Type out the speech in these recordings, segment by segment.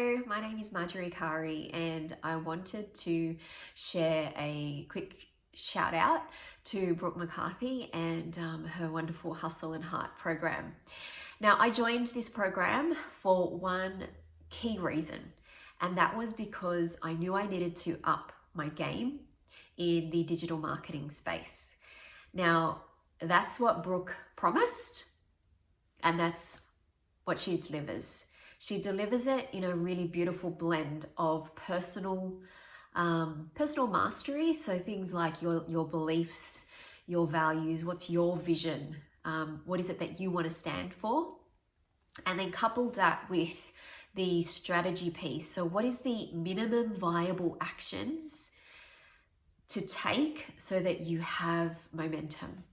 My name is Marjorie Kari and I wanted to share a quick shout out to Brooke McCarthy and um, her wonderful Hustle and Heart program. Now, I joined this program for one key reason, and that was because I knew I needed to up my game in the digital marketing space. Now, that's what Brooke promised, and that's what she delivers. She delivers it in a really beautiful blend of personal, um, personal mastery. So things like your, your beliefs, your values, what's your vision, um, what is it that you want to stand for? And then couple that with the strategy piece. So what is the minimum viable actions to take so that you have momentum?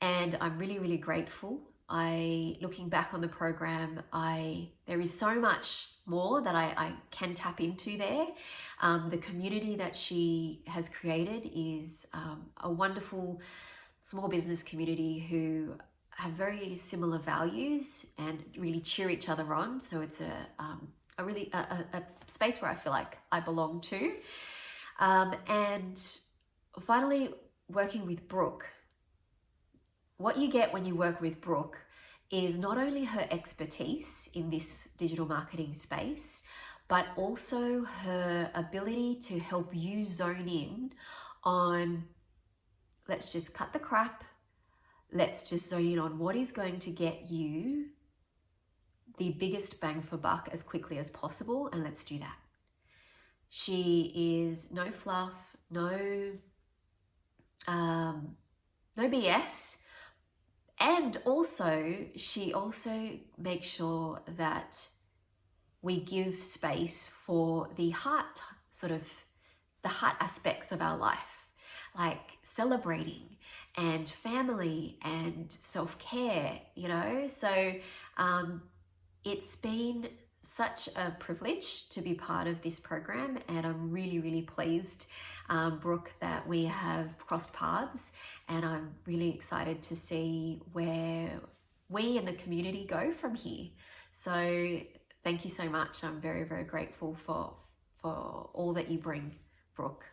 And I'm really, really grateful I, looking back on the program, I there is so much more that I, I can tap into there. Um, the community that she has created is um, a wonderful small business community who have very similar values and really cheer each other on. So it's a, um, a really a, a, space where I feel like I belong to. Um, and finally, working with Brooke, what you get when you work with Brooke is not only her expertise in this digital marketing space, but also her ability to help you zone in on let's just cut the crap. Let's just zone in on what is going to get you the biggest bang for buck as quickly as possible. And let's do that. She is no fluff, no, um, no BS. And also, she also makes sure that we give space for the heart, sort of the heart aspects of our life, like celebrating and family and self-care, you know? So um, it's been such a privilege to be part of this program and I'm really, really pleased, um, Brooke, that we have crossed paths and I'm really excited to see where we and the community go from here. So thank you so much. I'm very, very grateful for, for all that you bring, Brooke.